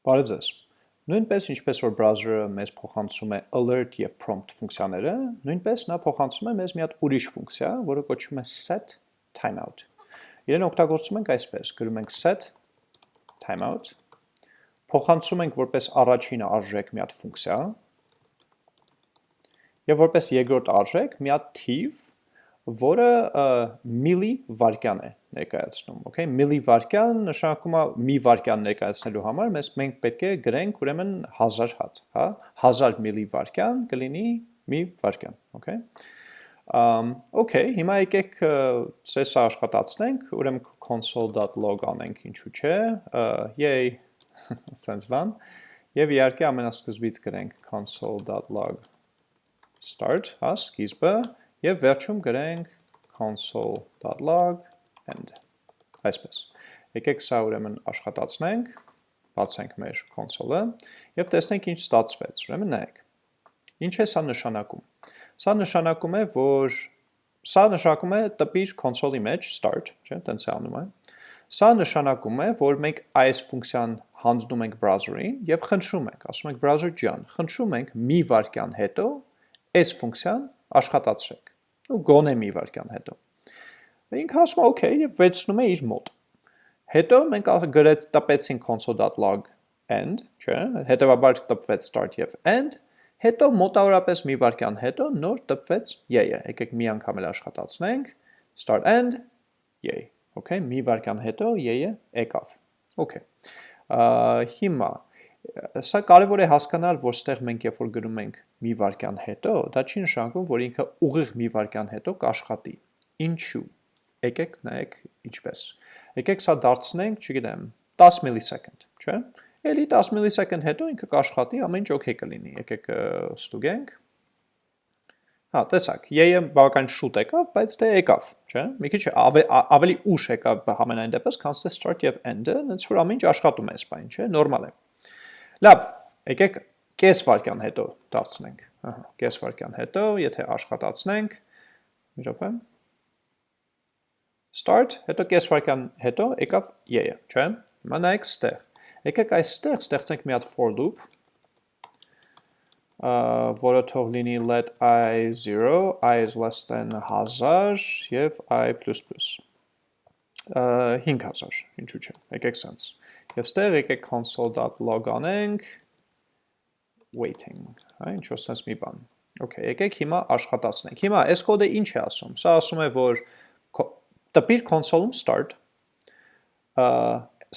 Բարև ձեզ։ Նույնպես ինչպես որ browser-ը մեզ փոխանցում է alert եւ prompt ֆունկցիաները, նույնպես նա փոխանցում է մեզ մի հատ ուրիշ ֆունկցիա, որը կոչվում է set timeout։ Իրեն օգտագործում ենք այսպես, գրում ենք set timeout, փոխանցում ենք որպես առաջին արժեք մի հատ ֆունկցիա, եւ որպես երկրորդ արժեք մի հատ թիվ, որը միլի վարկյան է ներկայացնում, okay, միլի վարկյան նշանակում է մի վարկյան ներկայացնելու համար մեզ մենք պետք է գրենք ուրեմն 1000 հատ, հա, 1000 միլի վարկյան կլինի մի վարկյան, okay։ Um, okay, հիմա եկեք սեսը աշխատացնենք, ուրեմն console.log անենք, ինչու՞ չէ, yay, sense բան, եւ իհարկե ամենասկզբից գրենք console.log start, հա, սկիզբը, Եվ վերջում գրենք console.log end, այսպես։ Եկեք սա ուրեմն աշխատացնենք, բացենք մեր console-ը և տեսնենք ինչ ստացվեց, ուրեմն նայեք։ Ինչ է սա նշանակում։ Սա նշանակում է, որ սա նշանակում է տպիր console-ի մեջ start, չէ, տենց է անում է։ Սա նշանակում է, որ մենք այս ֆունկցիան հանձնում ենք browser-ին եւ խնդրում ենք, ասում ենք browser ջան, խնդրում ենք մի վայրկյան հետո այս ֆունկցիան աշխատացրեք ու գոնե մի վարկյան հետո։ Ինքը ասում է okay եւ վերցնում է իր մոտ։ Հետո մենք գրեց տպեցինք console.log end, չէ՞, հետեւաբար տպվեց start եւ end, հետո մոտավորապես մի վարկյան հետո նոր տպվեց yay-ը։ Եկեք մի անգամ էլ աշխատացնենք start end yay։ Okay, մի վարկյան հետո yay-ը եկավ։ Okay։ Հիմա Սա կարևոր է հասկանալ, որ ստեղ մենք երբ որ գրում ենք մի վարկյան հետո, դա չի նշանակում, որ ինքը ուղիղ մի վարկյան հետո կաշխատի։ Ինչու։ Եկեք նայեք ինչպես։ Եկեք սա դարձնենք, չգիտեմ, 10 millisecond, չէ՞։ Էլի 10 millisecond հետո ինքը կաշխատի, ամեն ինչ օքեյ կլինի։ Եկեք ստուգենք։ Հա, տեսակ, ԵԵ բավական շուտ եկավ, բայց դե եկավ, չէ՞։ Մի քիչ ավելի, ուշ եկավ համենայն դեպս, քան start եւ end-ը, ոնց որ ամեն ինչ աշխատում է սպայն, չէ՞, նորմալ է։ Լավ, եկեք կես վարկյան հետո դարձնենք, ահա, կես վարկյան հետո, եթե աշխատացնենք, մի րոպե, start, հետո կես վարկյան հետո եկավ y-ը, չէ՞։ Հիմա նայեք ստեղ։ Եկեք այստեղ ստեղծենք մի հատ for loop, որը թող լինի let i 0, i is less than 1000 եւ i++։ 5000, ինչու՞ չէ։ Եկեք sense։ Եվ ստեղ եկեք console.log անենք waiting, հա, ինչ որ sense մի բան։ Okay, եկեք հիմա աշխատացնենք։ Հիմա այս կոդը ինչ է ասում։ Սա ասում է, որ տպիր console-ում start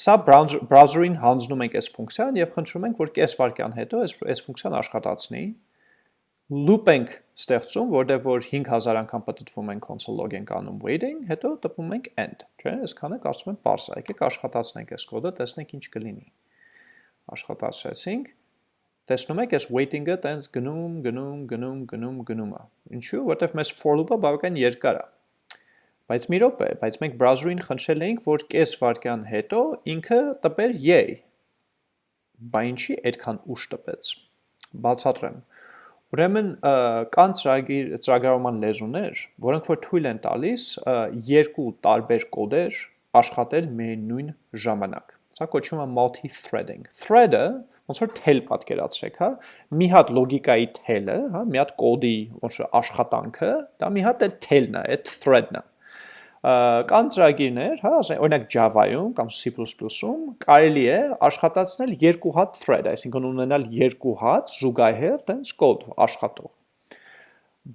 սա browser-ին հանձնում ենք այս ֆունկցիան եւ խնդրում ենք, որ կես վայրկյան հետո այս այս ֆունկցիան աշխատացնի loop ենք ստեղծում, որտեղ որ 5000 անգամ պատտվում ենք console log ենք անում waiting, հետո տպում ենք end, չէ՞, այսքանը կարծում եմ parse է։ Եկեք աշխատացնենք այս կոդը, տեսնենք ինչ կլինի։ Աշխատացրեցինք։ Տեսնում եք, այս waiting-ը տենց գնում, գնում, գնում, գնում, գնում է։ Ինչու՞, որտեղ մեզ for loop-ը բավական երկար է։ Բայց մի րոպե, բայց մենք browser-ին խնդրել էինք, որ կես վայրկյան հետո ինքը տպեր yay։ Բա ինչի այդքան ուշ տպեց։ Բացատրեմ Ուրեմն կան ծրագիր ծրագրավորման լեզուներ, որոնք որ թույլ են տալիս երկու տարբեր կոդեր աշխատել միայն նույն ժամանակ։ Սա կոչվում է multi-threading։ Thread-ը ոնց որ թել պատկերացրեք, հա, մի հատ լոգիկայի թելը, հա, մի հատ կոդի ոնց աշխատանքը, դա մի հատ է թելն է, այդ thread-ն է կան ծրագիրներ, հա, օրինակ Java-ում կամ C++-ում կարելի է աշխատացնել երկու հատ thread, այսինքն ունենալ երկու հատ զուգահեռ տենց կոդ աշխատող։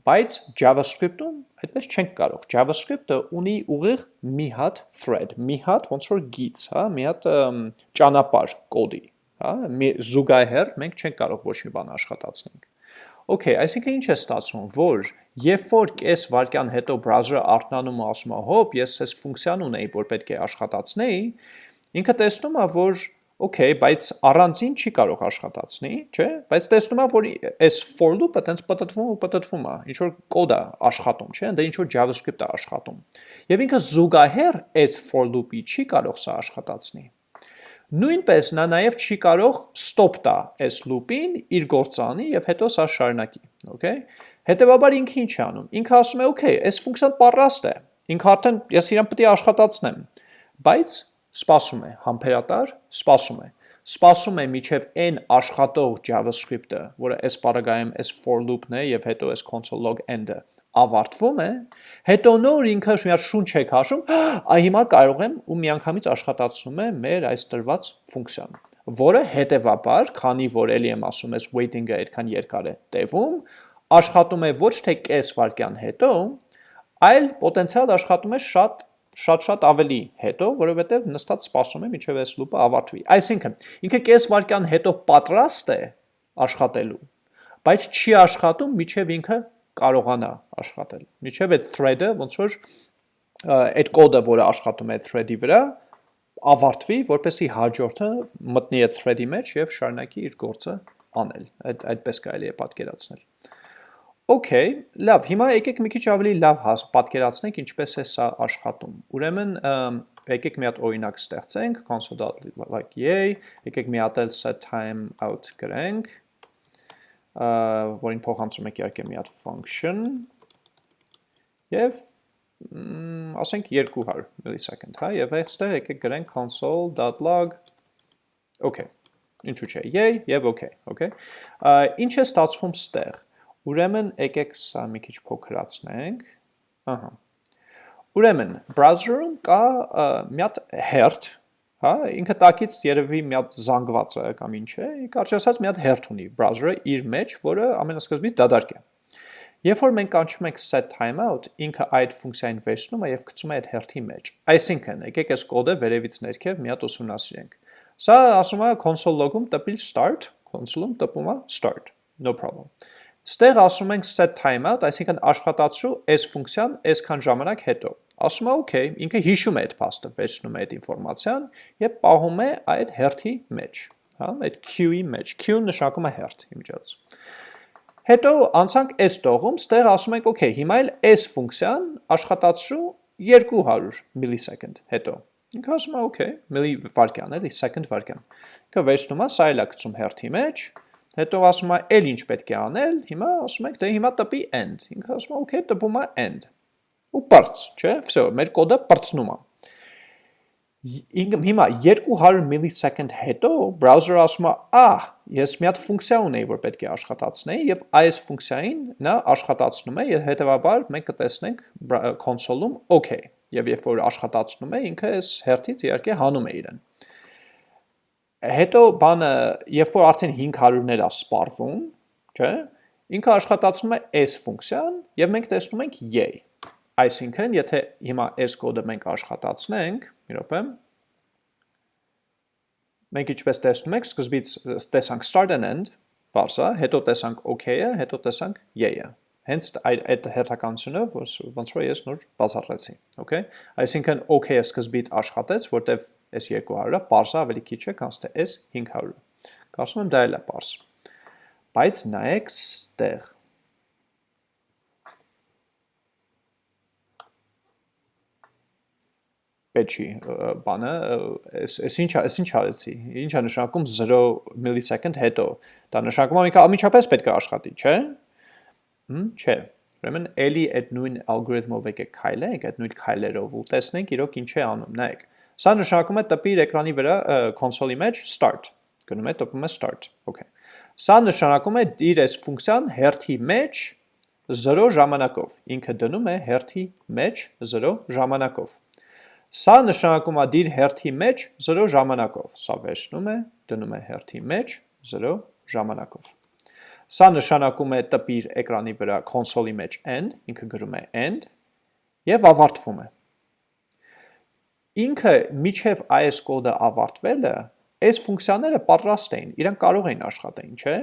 Բայց JavaScript-ում այդպես չենք կարող։ JavaScript-ը ունի ուղիղ մի հատ thread, մի հատ ոնց որ գիծ, հա, մի հատ ճանապարհ կոդի, հա, մի զուգահեռ մենք չենք կարող ոչ մի բան աշխատացնենք։ Okay, այսինքն ինչ է ստացվում, որ երբ որ կես վարկյան հետո browser-ը արթնանում ու ասում է, հոп, ես այս ֆունկցիան ունեի, որ պետք է աշխատացնեի, ինքը տեսնում է, որ okay, բայց առանցին չի կարող աշխատացնի, չէ՞, բայց տեսնում է, որ այս for loop-ը տենց պատտվում ու պատտվում է, ինչ որ կոդ է աշխատում, չէ՞, դա ինչ որ JavaScript է աշխատում։ Եվ ինքը զուգահեռ այս for loop-ի չի կարող սա աշխատացնի։ Նույնպես նա նաև չի կարող stop տա այս loop-ին իր գործանի եւ հետո սա շարունակի, okay? Հետևաբար ինքը ինչ է անում։ Ինքը ասում է, okay, այս ֆունկցիան պարաստ է։ Ինքը արդեն ես իրան պետք է աշխատացնեմ, բայց սպասում է, համբերատար, սպասում է։ սպասում է միջև n աշխատող JavaScript-ը, որը այս բaragայում այս for loop-ն է եւ հետո այս console log end-ը ավարտվում է, հետո նոր ինքը մի հատ շունչ է քաշում, այ հիմա կարող եմ ու միանգամից աշխատացնում է մեր այս տրված ֆունկցիան, որը հետևաբար, քանի որ ելի եմ ասում, այս waiting-ը այդքան երկար է տևում, աշխատում է ոչ թե կես վայրկյան հետո, այլ պոտենցիալ աշխատում է շատ շատ-շատ ավելի հետո, որովհետև նստած սպասում է մինչև այս լուպը ավարտվի։ Այսինքն, ինքը կես վայրկյան հետո պատրաստ է աշխատելու, բայց չի աշխատում, միջև ինքը կարողանա աշխատել։ Միջև այդ thread-ը ոնց որ այդ կոդը, որը աշխատում է thread-ի վրա, ավարտվի, որպեսի հաջորդը մտնի այդ thread-ի մեջ եւ շարունակի իր գործը անել։ Այդ այդպես կարելի է պատկերացնել։ Okay, լավ, հիմա եկեք մի քիչ ավելի լավ պատկերացնենք ինչպես է սա աշխատում։ Ուրեմն եկեք մի հատ օրինակ ստեղծենք console.like-yay, եկեք մի հատ էլ set time out գրենք, որին փոխանցում եք իհարկե մի հատ function եւ ասենք 200 millisecond, հա, եւ այստեղ եկեք գրենք console.log okay, ինչու՞ չէ, yay եւ okay, okay։ Ինչ է ստացվում ստեղ Ուրեմն եկեք սա մի քիչ փոքրացնենք։ Ահա։ Ուրեմն browser-ում կա մի հատ հերթ, հա, ինքը տակից երևի մի հատ զանգված է կամ ինչ է, կարճ ասած մի հատ հերթ ունի browser-ը իր մեջ, որը ամենասկզբից դադարք է։ Երբ որ մենք կանչում ենք set timeout, ինքը այդ ֆունկցիային վերցնում է եւ գցում է այդ հերթի մեջ։ Այսինքն, եկեք այս կոդը վերևից ներքև մի հատ ուսումնասիրենք։ Սա ասում է console log-ում տպիլ start, console-ում տպում է start, no problem։ Ստեղ ասում ենք set timeout, այսինքն աշխատացրու այս ֆունկցիան այսքան ժամանակ հետո։ Ասում է OK, ինքը հիշում է այդ փաստը, վերցնում է այդ ինֆորմացիան եւ պահում է այդ հերթի մեջ, հա, այդ queue-ի մեջ։ Queue-ն նշանակում է հերթ, իմիջիայլս։ Հետո անցանք այս տողում, ստեղ ասում ենք OK, հիմա էլ այս ֆունկցիան աշխատացրու 200 millisecond հետո։ Ինքը ասում է OK, milli վարկյան, էլի second վարկյան։ Ինքը վերցնում է, սա էլ է գցում հերթի մեջ, Հետո ասում է, «Էլ ինչ պետք է անել»։ Հիմա ասում ենք, դե հիմա տպի end։ Ինքը ասում է, «Okay, տպում է end» ու պրծ, չէ, վсё, մեր կոդը պրծնում է։ Հիմա 200 millisecond հետո browser-ը ասում է, «Ահ, ես մի հատ ֆունկցիա ունեի, որ պետք է աշխատացնեի» եւ այս ֆունկցիային նա աշխատացնում է, եւ հետեւաբար մենք կտեսնենք կոնսոլում OK, եւ երբ որ աշխատացնում է, ինքը այս հերթից իհարկե հանում է իրեն։ Հետո բանը, երբ որ արդեն 500-ներ է սպառվում, չէ՞, ինքը աշխատացնում է այս ֆունկցիան եւ մենք տեսնում ենք yay Այսինքն, եթե հիմա s կոդը մենք աշխատացնենք, մի րոպե, մենք ինչպես տեսնում եք, սկզբից տեսանք start and end, բարձա, հետո տեսանք okay-ը, հետո տեսանք y-ը։ Հենց այդ հերթականությունը, ոնց որ ես նոր բացառեցի, okay։ Այսինքն okay-ը սկզբից աշխատեց, որտեվ այս 200-ը parse-ը ավելի քիչ է, քան այս 500-ը։ Կարծում եմ դա էլ է parse։ Բայց նայեք ստեղ պետքի բանը, այս այս ինչ այս ինչ արեցի։ Ինչ է նշանակում 0 millisecond հետո։ Դա նշանակում է ինքը ամիջապես պետք է աշխատի, չէ՞։ Հմ, չէ։ Ուրեմն էլի այդ նույն ալգորիթմով եկեք քայլենք, այդ նույն քայլերով ու տեսնենք իրոք ինչ է անում։ Նայեք։ Սա նշանակում է տպի իր էկրանի վրա կոնսոլի մեջ start։ Գնում է տպում է start։ Okay։ Սա նշանակում է իր այս ֆունկցիան հերթի մեջ 0 ժամանակով։ Ինքը դնում է հերթի մեջ 0 ժամանակով։ Սա նշանակում է դիր հերթի մեջ 0 ժամանակով։ Սա վերջնում է, դնում է հերթի մեջ 0 ժամանակով։ Սա նշանակում է տպիր էկրանի վրա կոնսոլի մեջ end, ինքը գրում է end, և ավարտվում է։ Ինքը միջև այս կոդը ավարտվելը, այս ֆունկցիաները պատրաստ էին, իրանք կարող էին աշխատեին, չէ,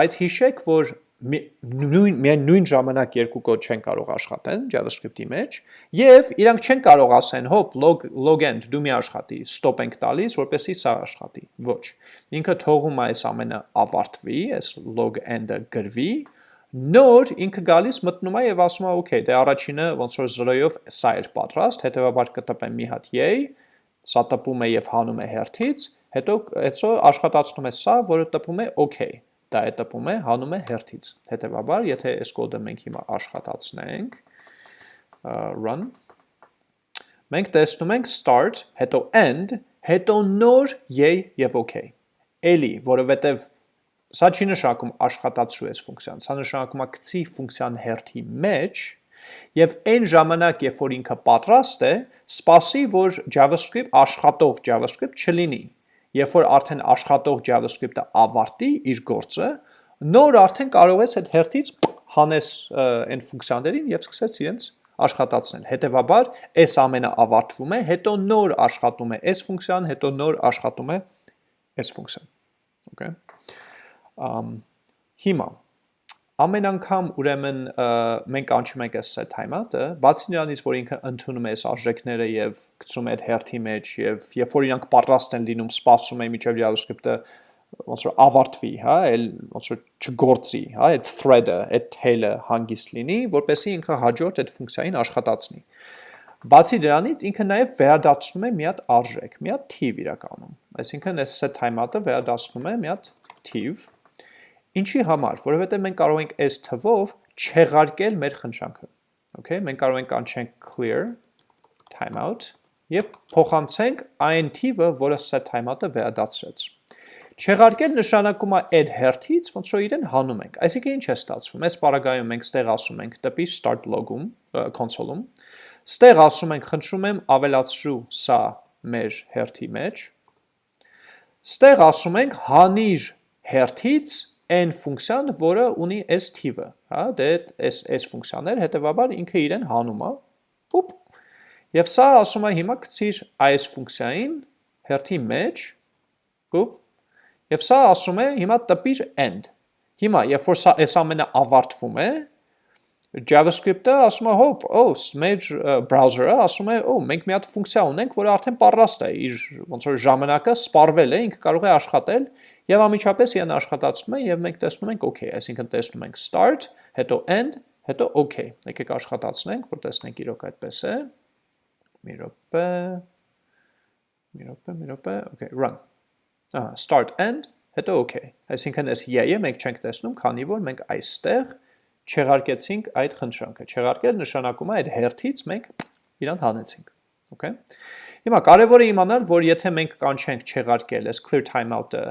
բայց հիշեք, որ նույն միայն նույն ժամանակ երկու կոդ չեն կարող աշխատեն JavaScript-ի մեջ եւ իրանք չեն կարող ասեն հոп log log end դու մի աշխատի stop ենք տալիս որպեսզի սա աշխատի ոչ ինքը թողում է այս ամենը ավարտվի այս log end-ը գրվի նոր ինքը գալիս մտնում է եւ ասում է okay դե առաջինը ոնց որ 0-ով սա էր պատրաստ հետեւաբար կտպեմ մի հատ yay սա տպում է եւ հանում է հերթից հետո հետո աշխատացնում է սա որը տպում է okay դա է տպում է հանում է հերթից։ Հետևաբար, եթե այս կոդը մենք հիմա աշխատացնենք, run մենք տեսնում ենք start, հետո end, հետո նոր yay եւ okay։ Էլի, որովհետեւ Սա չի նշանակում աշխատացու այս ֆունկցիան, սա նշանակում է գցի ֆունկցիան հերթի մեջ եւ այն ժամանակ, երբ որ ինքը պատրաստ է, սպասի, որ JavaScript աշխատող JavaScript չլինի, Երբ որ արդեն աշխատող JavaScript-ը ավարտի իր գործը, նոր արդեն կարող ես այդ հերթից հանես այն ֆունկցիաներին եւ սկսես իրենց աշխատացնել։ Հետևաբար, այս ամենը ավարտվում է, հետո նոր աշխատում է այս ֆունկցիան, հետո նոր աշխատում է այս ֆունկցիան։ Okay։ Ամ հիմա ամեն անգամ ուրեմն մենք անցնում ենք այս set timeout-ը, բացի նրանից, որ ինքը ընդունում է այս արժեքները եւ գցում է այդ հերթի մեջ եւ երբ որ իրանք պատրաստ են լինում, սպասում է միջև JavaScript-ը ոնց որ ավարտվի, հա, էլ ոնց որ չգործի, հա, այդ thread-ը, այդ tail-ը հանգիստ լինի, որպեսզի ինքը հաջորդ այդ ֆունկցիային աշխատացնի։ Բացի դրանից ինքը նաև վերադարձնում է մի հատ արժեք, մի հատ թիվ իրականում։ Այսինքն այս set timeout-ը վերադարձնում է մի հատ թիվ, Ինչի համար, որովհետև մենք կարող ենք այս թվով չեղարկել մեր խնդրանքը։ Okay, մենք կարող ենք անչենք clear timeout եւ փոխանցենք այն թիվը, որը set timeout-ը վերադարձրեց։ Չեղարկել նշանակում է add հերթից, ոնց որ իրեն հանում ենք։ Այսինքն ինչ է ստացվում։ Այս բaragայում մենք ստեղ ասում ենք դեպի start log-ում, console-ում։ Ստեղ ասում ենք, խնդրում եմ ավելացրու սա մեր հերթի մեջ։ Ստեղ ասում ենք հանիր հերթից այն ֆունկցիան, որը ունի s թիվը, հա, դե այս այս ֆունկցիաներ, հետեւաբար ինքը իրեն հանում է։ Ոպ։ Եվ սա ասում է հիմա գցիր այս ֆունկցիային հերթի մեջ, ոպ։ Եվ սա ասում է հիմա տպիր end։ Հիմա, երբ որ սա այս ամենը ավարտվում է, JavaScript-ը ասում է հոп, օ, մեր browser-ը ասում է, օ, մենք մի հատ ֆունկցիա ունենք, որը արդեն պատրաստ է, իր ոնց որ ժամանակը սպառվել է, ինքը կարող է աշխատել Եվ ամիջապես իրեն աշխատացնում է եւ մենք տեսնում ենք OK, այսինքն տեսնում ենք start, հետո end, հետո OK։ Եկեք աշխատացնենք, որ տեսնենք իրոք այդպես է։ Մի րոպե։ Մի րոպե, մի րոպե, OK, run։ Ահա, start end, հետո OK։ Այսինքն այս y-ը մենք չենք տեսնում, քանի որ մենք այստեղ չեղարկեցինք այդ խնդրանքը։ Չեղարկել նշանակում է այդ հերթից մենք իրան հանեցինք։ Okay։ Հիմա կարևոր է իմանալ, որ եթե մենք կանչենք չեղարկել այս clear timeout-ը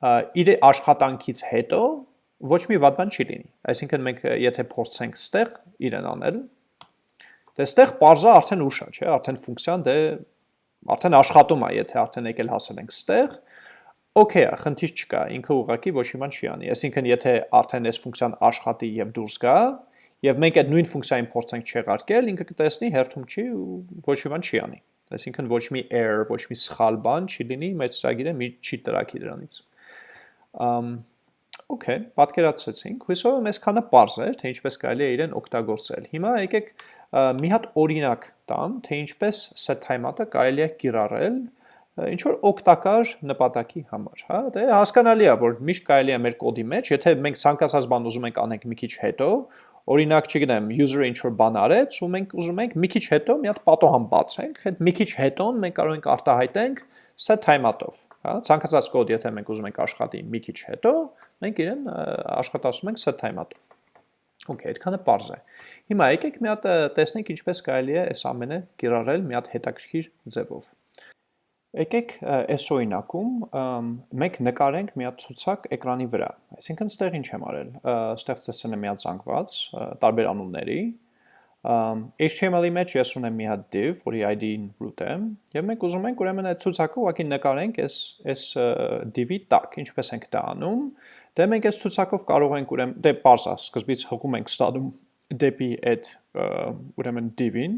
իր աշխատանքից հետո ոչ մի վատ բան չի լինի։ Այսինքն մենք եթե փորձենք ստեղ իրեն անել, դե ստեղ parza արդեն ուշ է, չէ, արդեն ֆունկցիան դե արդեն աշխատում է, եթե արդեն եկել հասել ենք ստեղ, Okay, խնդիր չկա, ինքը ուղղակի ոչ մի բան չի անի։ Այսինքն եթե արդեն այս ֆունկցիան աշխատի եւ դուրս գա, եւ մենք այդ նույն ֆունկցիային փորձենք չեղարկել, ինքը կտեսնի հերթում չի ու ոչ մի բան չի անի։ Այսինքն ոչ մի error, ոչ մի սխալ բան չի լինի, մեծ ծրագիրը մի չի տրակի դրանից։ Okay, պատկերացրեցինք։ Հույսով եմ այսքանը པարզ է, թե ինչպես կարելի է իրեն օգտագործել։ Հիմա եկեք մի հատ օրինակ տամ, թե ինչպես set time-ը կարելի է կիրառել ինչ որ օգտակար նպատակի համար, հա? Դե հասկանալի է, որ միշտ կարելի է մեր կոդի մեջ, եթե մենք ցանկացած բան ուզում ենք անենք մի քիչ հետո, օրինակ, չգիտեմ, user-ը ինչ որ բան արեց, ու մենք ուզում ենք մի քիչ հետո մի հատ պատոհան բացենք, այդ մի քիչ հետոն մենք կարող ենք արտահայտենք set time-ով, հա, ցանկացած կոդ, եթե մենք ուզում ենք աշխատի մի քիչ հետո, մենք իրեն աշխատացնում ենք set time-ով։ Okay, այդքանը པարզ է։ Հիմա եկեք մի հատ տեսնենք ինչպես կարելի է այս ամենը կիրառել մի հատ հետաքրքիր ձևով։ Եկեք այս օրինակում մենք նկարենք մի հատ ցուցակ էկրանի վրա։ Այսինքն, ստեղ ինչ եմ արել։ Ստեղ տեսել եմ մի հատ զանգված տարբեր անունների, HTML-ի մեջ ես ունեմ մի հատ div, որի ID-ին root է, եւ մենք ուզում ենք ուրեմն այդ ցուցակը ուղղակի նկարենք այս այս div-ի տակ, ինչպես ենք դա անում։ Դե մենք այս ցուցակով կարող ենք ուրեմն դե parse սկզբից հղում ենք ստադում դեպի այդ ուրեմն div-ին։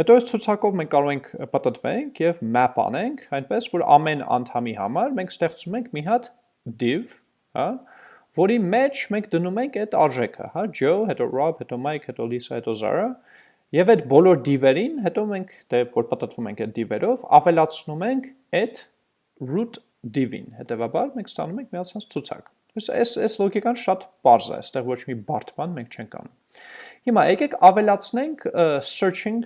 Հետո այս ցուցակով մենք կարող ենք պատտվենք եւ map անենք, այնպես որ ամեն անդամի համար մենք ստեղծում ենք մի հատ div, հա, որի մեջ մենք դնում ենք այդ արժեքը, հա, Joe, հետո Rob, հետո Mike, հետո Lisa, հետո Zara, եւ այդ բոլոր div-երին, հետո մենք դե որ պատտվում ենք այդ div-երով, ավելացնում ենք այդ root div-ին։ Հետևաբար մենք ստանում ենք միացած ցուցակ։ Այս այս լոգիկան շատ པարզ է, այստեղ ոչ մի բարդ բան մենք չենք անում։ Հիմա եկեք ավելացնենք searching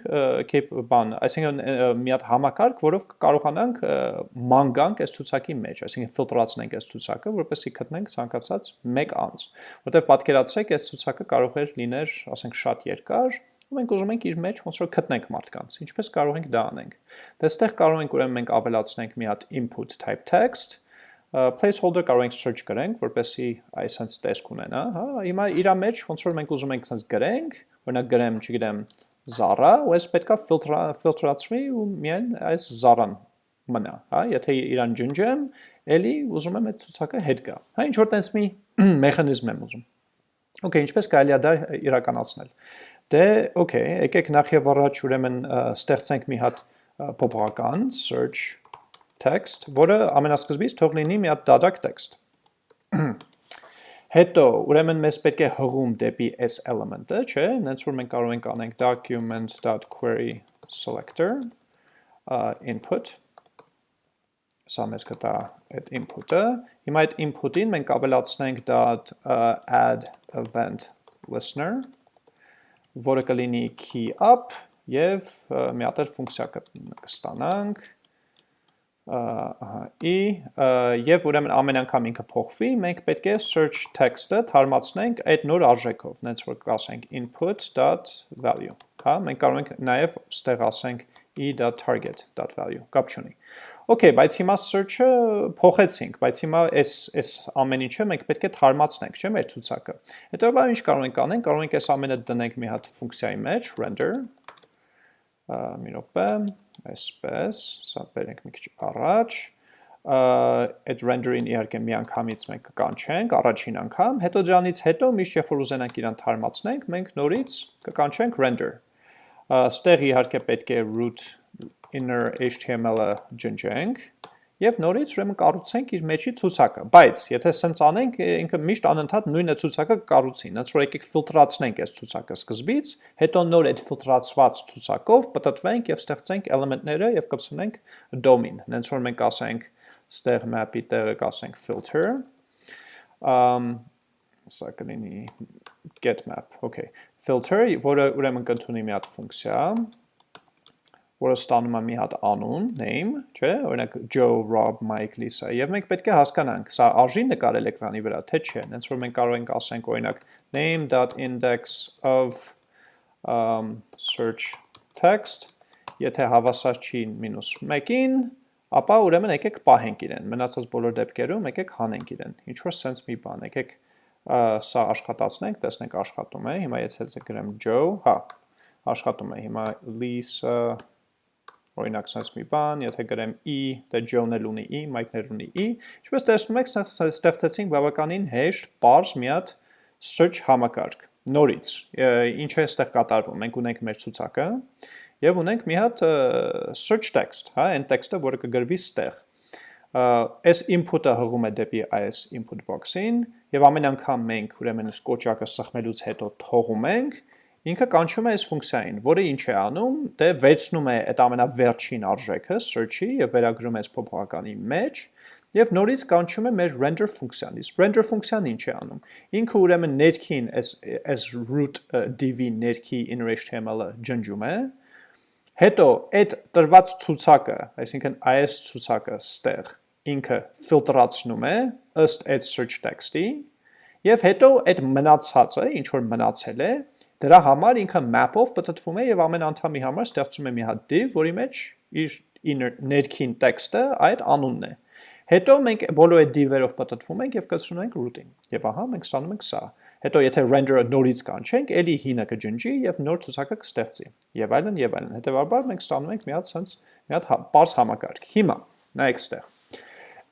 բան, այսինքն մի հատ համակարգ, որով կարողանանք ման գանք այս ցուցակի մեջ, այսինքն ֆիլտրացնենք այս ցուցակը, որպեսզի գտնենք ցանկացած մեկ անձ։ Որտեվ պատկերացրեք, այս ցուցակը կարող է լիներ, ասենք, շատ երկար, ու մենք ուզում ենք իր մեջ ոնց որ գտնենք մարդկանց։ Ինչպես կարող ենք դա անենք։ Դե այստեղ կարող ենք ուրեմն մենք ավելացնենք մի հատ input type text, placeholder կարող ենք search գրենք, որպեսզի այսպես տեսք ունենա, հա։ Հիմա իր մեջ ոնց որ մենք ուզում ենք այսպես գրենք, օրինակ գրեմ, չգիտեմ, Zara, ու այս պետքա ֆիլտրացվի ու միայն այս Zara-ն մնա, հա։ Եթե իրան ջնջեմ, ելի ուզում եմ այդ ցուցակը հետ գա։ Հա, ինչ որ տես մի մեխանիզմ եմ ուզում։ Okay, ինչպես կարելի է դա իրականացնել։ Դե, okay, եկեք նախ եւ առաջ ուրեմն ստեղծենք մի հատ փոփոխական search text, որը ամենասկզբից թող լինի մի հատ դադակ text։ Հետո, ուրեմն մեզ պետք է հղում դեպի s element-ը, չէ՞, նենց որ մենք կարող ենք անենք document.query selector input սա մեզ կտա այդ input-ը։ Հիմա այդ input-ին մենք ավելացնենք uh, add event listener, որը կլինի key up եւ մի հատ ֆունկցիա կստանանք ի եւ ուրեմն ամեն անգամ ինքը փոխվի, մենք պետք է search text-ը թարմացնենք այդ նոր արժեքով, նենց որ կասենք input.value, հա, մենք կարող ենք նաեւ ստեղ ասենք e.target.value, կապ չունի։ Okay, բայց հիմա search-ը փոխեցինք, բայց հիմա այս այս ամեն ինչը մենք պետք է թարմացնենք, չէ՞, մեր ցուցակը։ Հետո բա ինչ կարող ենք անենք, կարող ենք այս ամենը դնենք մի հատ ֆունկցիայի մեջ, render, մի րոպե, այսպես, սա բերենք մի քիչ առաջ, այդ render-ին իհարկե մի անգամից մենք կկանչենք, առաջին անգամ, հետո դրանից հետո միշտ երբ որ ուզենանք իրան թարմացնենք, մենք նորից կկանչենք render։ Ստեղ իհարկե պետք է root inner HTML-ը ջնջենք, եւ նորից ուրեմն կառուցենք իր մեջի ցուցակը։ Բայց եթե սենց անենք, ինքը միշտ անընդհատ նույնը ցուցակը կառուցի։ Հենց որ եկեք ֆիլտրացնենք այս ցուցակը սկզբից, հետո նոր այդ ֆիլտրացված ցուցակով պատտվենք եւ ստեղծենք էլեմենտները եւ կպցնենք domain։ Հենց որ մենք ասենք ստեղ map-ի տեղը կասենք filter, um սա կլինի get map, okay։ Filter, որը ուրեմն կընդունի մի հատ ֆունկցիա, որը ստանում է մի հատ անուն, name, չէ, օրինակ Joe, Rob, Mike, Lisa, եւ մենք պետք է հասկանանք, սա արժի նկարել էկրանի վրա, թե չէ, հենց որ մենք կարող ենք ասենք օրինակ name.index of um, search text, եթե հավասար չի -1-ին, ապա ուրեմն եկեք պահենք իրեն, մնացած բոլոր դեպքերում եկեք հանենք իրեն, ինչ որ sense մի բան, եկեք սա աշխատացնենք, տեսնենք աշխատում է, հիմա եթե գրեմ Joe, հա, աշխատում է, հիմա Lisa, օրինակ sense մի բան, եթե գրեմ e, դե John-ը ունի e, Mike-ն ունի e, ինչպես տեսնում եք, ստեղծեցինք բավականին հեշտ, པարզ մի հատ search համակարգ նորից։ Ինչ է այստեղ կատարվում։ Մենք ունենք մեր ցուցակը եւ ունենք մի հատ search text, հա, այն տեքստը, որը կգրվի ստեղ։ Այս input-ը հղում է դեպի այս input box-ին եւ ամեն անգամ մենք ուրեմն կոճակը սխմելուց հետո թողում ենք ինքը կանչում է այս ֆունկցիային, որը ինչ է անում, դե վեցնում է այդ ամենավերջին արժեքը search-ի եւ վերագրում է այս փոփոխականի մեջ եւ նորից կանչում է մեր render ֆունկցիան։ Իսկ render ֆունկցիան ինչ է անում։ Ինքը ուրեմն ներքին as as root div ներքի inner html-ը ջնջում է։ Հետո այդ տրված ցուցակը, այսինքն այս ցուցակը ստեղ ինքը ֆիլտրացնում է ըստ այդ search text-ի եւ հետո այդ մնացածը, ինչ որ մնացել է, Դրա համար ինքը map-ով պատտվում է եւ ամեն անդամի համար ստեղծում է մի հատ div, որի մեջ իր ներքին տեքստը այդ անունն է։ Հետո մենք բոլոր այդ div-երով պատտվում ենք եւ կցնում ենք root-ին։ Եվ ահա մենք ստանում ենք սա։ Հետո եթե render-ը նորից կանչենք, ելի հինը կջնջի եւ նոր ցուցակը կստեղծի։ Եվ այլն եւ այլն։ Հետեւաբար մենք ստանում ենք մի հատ sense մի հատ པարս հա, համակարգ։ Հիմա նայեք ստեղ։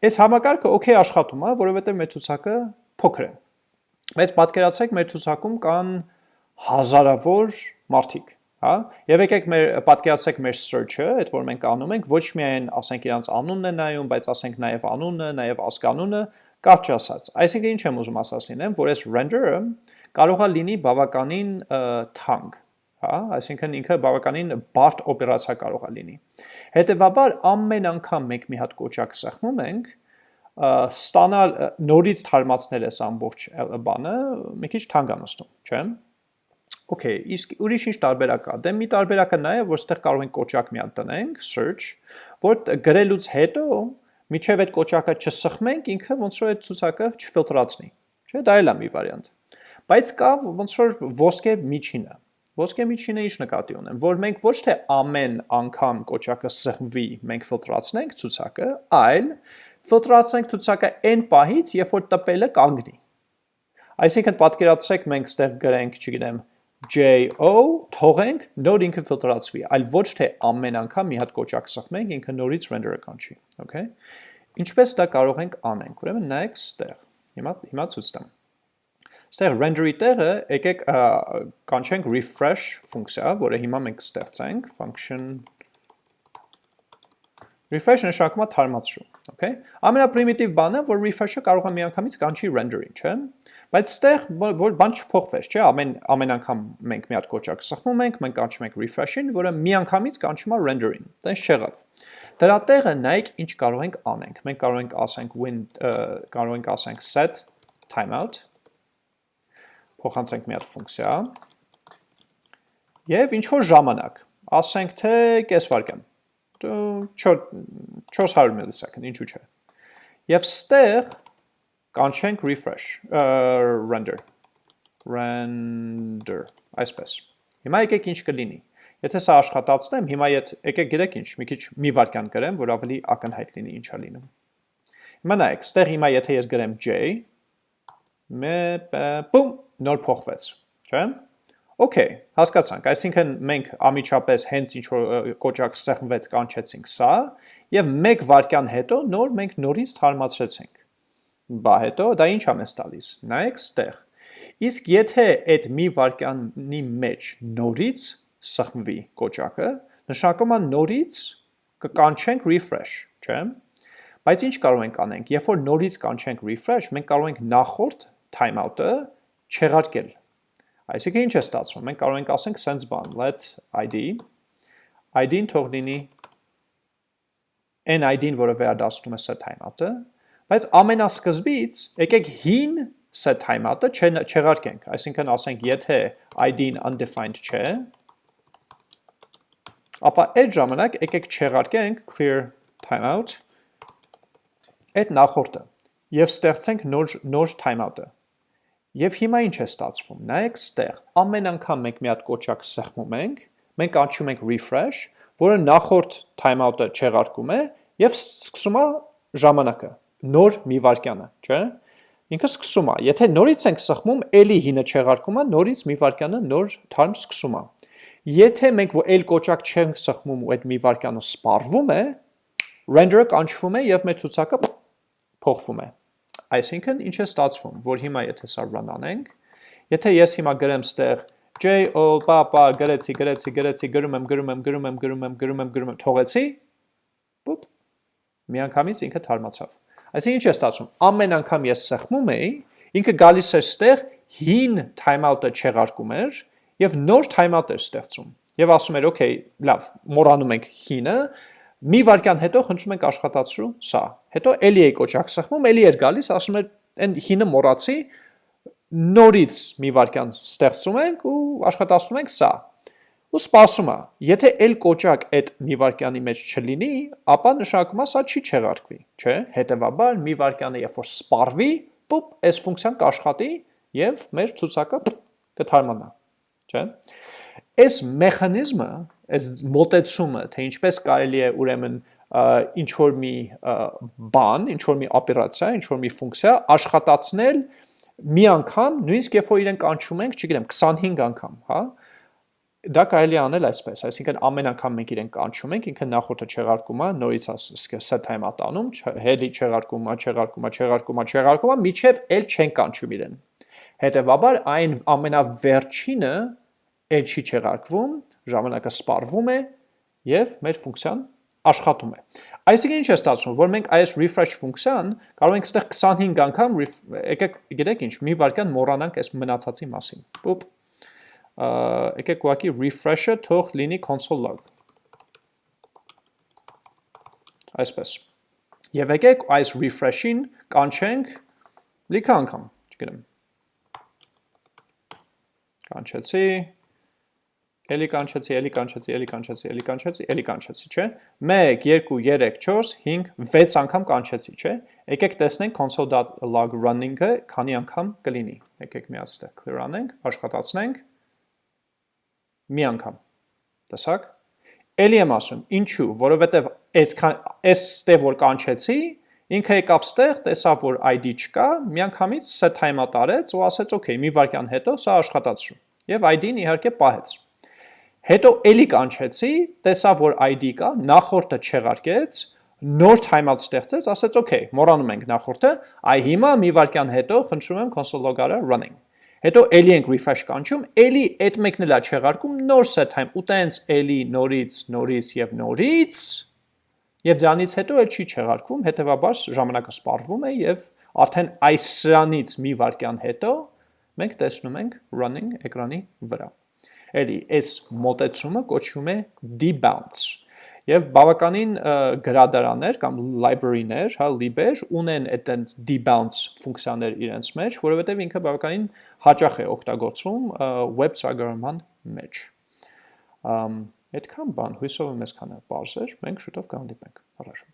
Այս համակարգը օքեյ աշխատում է, որովհետեւ մեր ցուցակը փոքր է։ Բայց պատկերացրեք մեր ցուցակում կան հազարավոր մարդիկ, հա? Եվ եկեք մեր պատկերացրեք մեր search-ը, այդ որ մենք անում ենք, ոչ միայն ասենք իրանց անունն է նայում, բայց ասենք նաև անունը, նաև ազգանունը, կարճ ասած։ Այսինքն ինչ եմ ուզում ասած լինեմ, որ այս render-ը կարող է լինի բավականին թանկ, հա, այսինքն ինքը բավականին բարդ օպերացիա կարող է լինի։ Հետևաբար ամեն անգամ մենք մի հատ կոճակ սեղմում ենք, ստանալ նորից թարմացնել այս ամբողջ բանը մի քիչ թանկ է նստում, չէ՞։ Okay, իսկ ուրիշ ինչ տարբերակ կա։ Դե մի տարբերակը նա է, որ ստեղ կարող ենք կոճակ մի հատ տնենք, search, որ գրելուց հետո միջև այդ կոճակը չսխմենք, ինքը ոնց որ այդ ցուցակը չֆիլտրացնի։ Չէ, դա էլ է մի վարիանտ։ Բայց կա ոնց որ ոսկե միջինը։ Ոսկե միջինը ինչ նկատի ունեմ, որ մենք ոչ թե ամեն անգամ կոճակը սխմվի, մենք ֆիլտրացնենք ցուցակը, այլ ֆիլտրացնենք ցուցակը n պահից, երբ որ տպելը կանգնի։ Այսինքն պատկերացրեք մենք ստեղ գրենք, չգիտեմ, JO թողենք, նոր ինքը ֆիլտրացվի, այլ ոչ թե ամեն անգամ մի հատ կոճակ սխմենք, ինքը նորից render-ը կանչի, okay։ Ինչպես դա կարող ենք անենք։ Ուրեմն նայեք ստեղ։ Հիմա հիմա ցույց տամ։ Ստեղ render-ի տեղը եկեք կանչենք refresh ֆունկցիա, որը հիմա մենք ստեղծենք, function refresh նշանակում է թարմացրու, okay։ Ամենապրիմիտիվ բանը, որ refresh-ը կարող է միանգամից կանչի render-ին, չէ՞։ Բայց ստեղ որ բան չփոխվեց, չէ՞, ամեն ամեն անգամ մենք մի հատ կոճակ սխմում ենք, մենք կանչում ենք refresh-ին, որը միանգամից կանչում է render-ին։ Տենց չեղավ։ Դրա տեղը նայեք ինչ կարող ենք անենք։ Մենք կարող ենք ասենք win կարող ենք ասենք set timeout փոխանցենք մի հատ ֆունկցիա եւ ինչ որ ժամանակ, ասենք թե կես վայրկյան 400 millisecond, ինչու՞ չէ։ Եվ ստեղ կանչենք refresh, render, render, այսպես։ Հիմա եկեք ինչ կլինի։ Եթե սա աշխատացնեմ, հիմա ետ, եկեք գիտեք ինչ, մի քիչ մի վարկյան գրեմ, որ ավելի ակնհայտ լինի ինչա լինում։ Հիմա նայեք, ստեղ հիմա եթե ես գրեմ j, մե, բում, նոր փոխվեց, չէ՞։ Okay, հասկացանք, այսինքն մենք ամիջապես հենց ինչ որ կոճակ սեղմվեց կանչեցինք սա, եւ 1 վայրկյան հետո նոր մենք նորից թարմացրեցինք բա հետո դա ինչ է մեզ տալիս։ Նայեք ստեղ։ Իսկ եթե այդ մի վարկյանի մեջ նորից սխմվի կոճակը, նշանակում է նորից կկանչենք refresh, չէ՞։ Բայց ինչ կարող ենք անենք, երբ որ նորից կանչենք refresh, մենք կարող ենք նախորդ timeout-ը չեղարկել։ Այսինքն ինչ է ստացվում։ Մենք կարող ենք ասենք sense բան, let id id-ն թող լինի n id-ն, որը վերադասնում է set timeout-ը, Բայց ամենասկզբից եկեք հին set timeout-ը չեղարկենք, այսինքն ասենք, եթե ID-ն undefined չէ, ապա այդ ժամանակ եկեք չեղարկենք clear timeout այդ նախորդը եւ ստեղծենք նոր նոր timeout-ը։ Եվ հիմա ինչ է ստացվում։ Նայեք ստեղ, ամեն անգամ մենք մի հատ կոճակ սեղմում ենք, մենք անցում ենք refresh, որը նախորդ timeout-ը չեղարկում է եւ սկսում է ժամանակը նոր մի վարկյանը, չէ՞։ Ինքը սկսում է։ Եթե նորից ենք սխմում, ելի հինը չեղարկում է, նորից մի վարկյանը նոր թարմ սկսում է։ Եթե մենք էլ կոճակ չենք սխմում ու այդ մի վարկյանը սպառվում է, render-ը կանչվում է եւ մեր ցուցակը փոխվում է։ Այսինքն ինչ է ստացվում, որ հիմա եթե սա run անենք, եթե ես հիմա գրեմ ստեղ j o pa pa գրեցի, գրեցի, գրեցի, գրում եմ, գրում եմ, գրում եմ, գրում եմ, գրում եմ, գրում եմ, թողեցի, բուպ, միանգամից ինքը թարմացավ։ Այսինքն ինչ է ստացվում։ Ամեն անգամ ես սեղմում էի, ինքը գալիս էր ստեղ հին timeout-ը չեղարկում էր եւ նոր timeout էր ստեղծում։ Եվ ասում էր, «Okay, լավ, մոռանում ենք հինը, մի վարքյան հետո խնդրում ենք աշխատացրու սա»։ Հետո էլի էի կոճակ սեղմում, էլի էր գալիս, ասում էր, «Այն հինը մոռացի, նորից մի վարքյան ստեղծում ենք ու աշխատացնում ենք սա»։ ու սպասում է։ Եթե էլ կոճակ այդ մի վարկյանի մեջ չլինի, ապա նշանակում է սա չի չեղարկվի, չէ՞։ Հետևաբար մի վարկյանը երբ որ սպառվի, պուպ, այս ֆունկցիան կաշխատի եւ մեր ցուցակը կթարմանա, չէ՞։ Այս մեխանիզմը, այս մոտեցումը, թե ինչպես կարելի է ուրեմն ինչ որ մի բան, ինչ որ մի օպերացիա, ինչ որ մի ֆունկցիա աշխատացնել մի անգամ, նույնիսկ երբ որ իրեն կանչում ենք, չգիտեմ, 25 անգամ, հա, դա կարելի անել այսպես, այսինքն ամեն անգամ մենք իրեն կանչում ենք, ինքը նախորդը չեղարկում է, նորից set time ատանում, հելի չեղարկում է, չեղարկում է, չեղարկում է, չեղարկում է, միջև էլ չեն կանչում իրեն։ Հետևաբար այն ամենավերջինը էլ չի չեղարկվում, ժամանակը սպառվում է եւ մեր ֆունկցիան աշխատում է։ Այսինքն ինչ է ստացվում, որ մենք այս refresh ֆունկցիան կարող ենք ստեղ 25 անգամ եկեք գիտեք ինչ, մի վարքյան մոռանանք այս մնացածի մասին։ Պոպ եկեք ուղղակի refresh-ը թող լինի console log։ Այսպես։ Եվ եկեք այս refresh-ին կանչենք լիքը անգամ, չգիտեմ։ Կանչեցի, էլի կանչեցի, էլի կանչեցի, էլի կանչեցի, էլի կանչեցի, էլի կանչեցի, չէ։ 1 2 3 4 5 6 անգամ կանչեցի, չէ։ Եկեք տեսնենք console.log running-ը քանի անգամ կլինի։ Եկեք միացտեղ clear անենք, աշխատացնենք մի անգամ։ Տեսակ։ Էլի եմ ասում, ինչու, որովհետև այսքան այս ստե որ կանչեցի, ինքը եկավ ստեղ, տեսավ, որ ID չկա, միանգամից set time-ա տարեց ու ասեց, «Okay, մի վայրկյան հետո սա աշխատացրու»։ Եվ ID-ն իհարկե պահեց։ Հետո էլի կանչեցի, տեսավ, որ ID կա, նախորդը չեղարկեց, նոր timeout ստեղծեց, ասեց, «Okay, մոռանում ենք նախորդը, այ հիմա մի վայրկյան հետո խնդրում եմ console log-ը running»։ Հետո էլի ենք refresh կանչում, էլի այդ մեկն էլա չեղարկում, նոր set time ու տենց էլի նորից, նորից եւ նորից եւ դրանից հետո էլ չի չեղարկվում, հետեւաբար ժամանակը սպառվում է եւ արդեն այս սրանից մի վայրկյան հետո մենք տեսնում ենք running էկրանի վրա։ Էլի այս մոտեցումը կոչվում է debounce Եվ բավականին գրադարաններ կամ library-ներ, հա, lib-եր ունեն այդտենց debounce ֆունկցիաներ իրենց մեջ, որովհետև ինքը բավականին հաճախ է օգտագործվում web ծրագրման մեջ։ Ամ այդքան բան, հույսով եմ այսքանը բարձր, մենք շուտով կհանդիպենք։ Առաջ